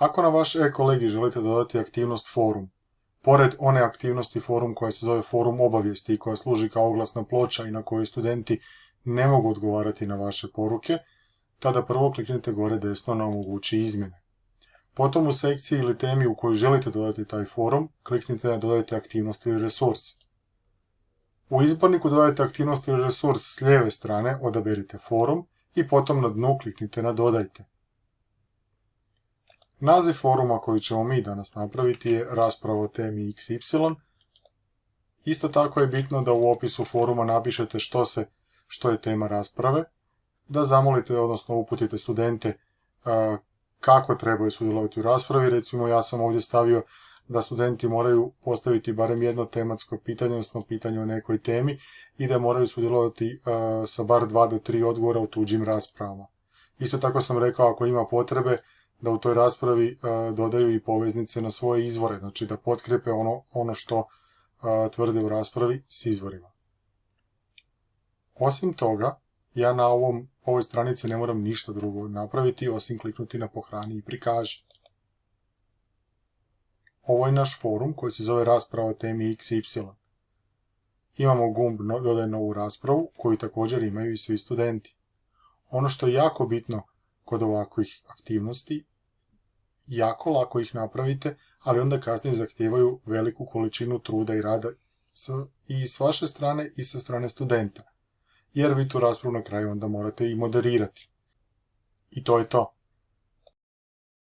Ako na vaš e-kolegi želite dodati aktivnost forum, pored one aktivnosti forum koja se zove forum obavijesti i koja služi kao oglasna ploča i na kojoj studenti ne mogu odgovarati na vaše poruke, tada prvo kliknite gore desno na omogući izmjene. Potom u sekciji ili temi u kojoj želite dodati taj forum, kliknite na dodajte aktivnost ili resurs. U izborniku dodajte aktivnost ili resurs s lijeve strane, odaberite forum i potom na dnu kliknite na dodajte. Naziv foruma koji ćemo mi danas napraviti je rasprava o temi XY. Isto tako je bitno da u opisu foruma napišete što, se, što je tema rasprave, da zamolite, odnosno uputite studente kako trebaju sudjelovati u raspravi. Recimo ja sam ovdje stavio da studenti moraju postaviti barem jedno tematsko pitanje, odnosno pitanje o nekoj temi i da moraju sudjelovati sa bar dva do tri odgovora u tuđim raspravama. Isto tako sam rekao ako ima potrebe da u toj raspravi dodaju i poveznice na svoje izvore, znači da potkrepe ono, ono što tvrde u raspravi s izvorima. Osim toga, ja na ovom, ovoj stranici ne moram ništa drugo napraviti osim kliknuti na pohrani i prikaži. Ovo je naš forum koji se zove rasprava o temi XY. Imamo gumb dodaj novu raspravu koju također imaju i svi studenti. Ono što je jako bitno kod ovakvih aktivnosti, jako lako ih napravite, ali onda kasnije zahtijevaju veliku količinu truda i rada i s vaše strane i sa strane studenta jer vi tu raspravu na kraju onda morate i moderirati. I to je to.